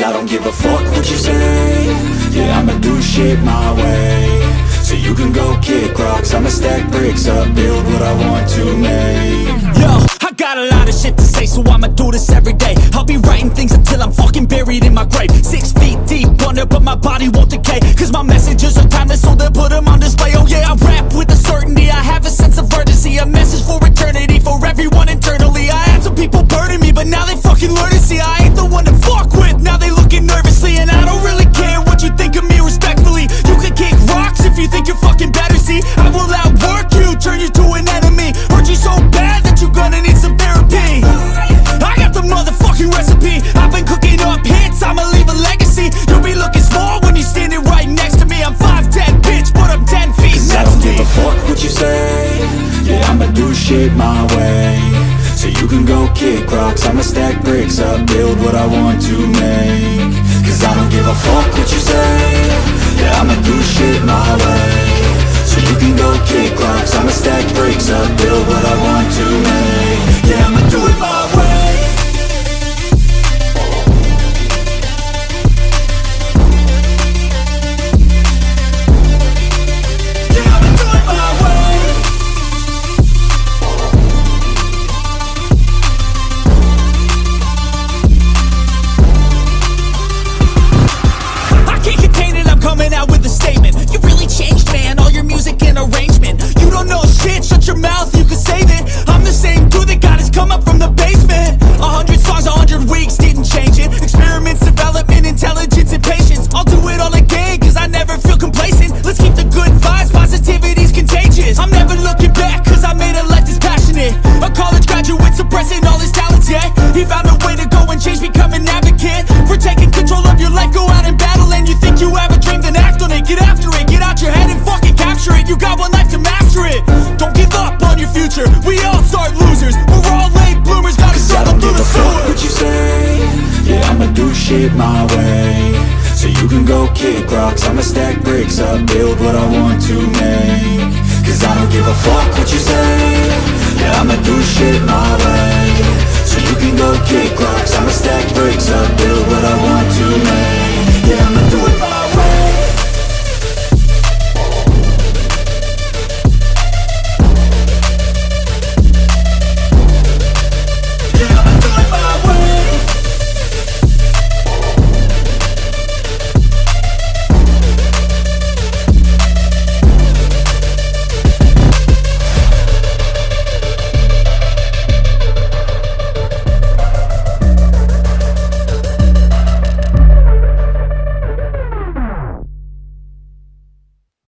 Cause I don't give a fuck what you say Yeah, I'ma do shit my way So you can go kick rocks I'ma stack bricks up, build what I want to make Yo, I got a lot of shit to say, so I'ma do this every day. I'll be writing things until I'm fucking buried in my grave. Six feet deep under, but my body won't decay. Cause my messages are timeless, so they'll put them on display. Oh yeah, I rap with a certainty. I have a sense of urgency, a message for eternity, for everyone internally. I had some people burning me, but now they fucking learn shit my way. So you can go kick rocks I'ma stack bricks up, build what I want to make. Cause I don't give a fuck what you say capture it. You got one life to master it. Don't give up on your future. We all start losers. We're all late bloomers, gotta struggle through the a fuck sewer. what you say Yeah, I'ma do shit my way So you can go kick rocks I'ma stack bricks up, build what I want to make Cause I don't give a fuck what you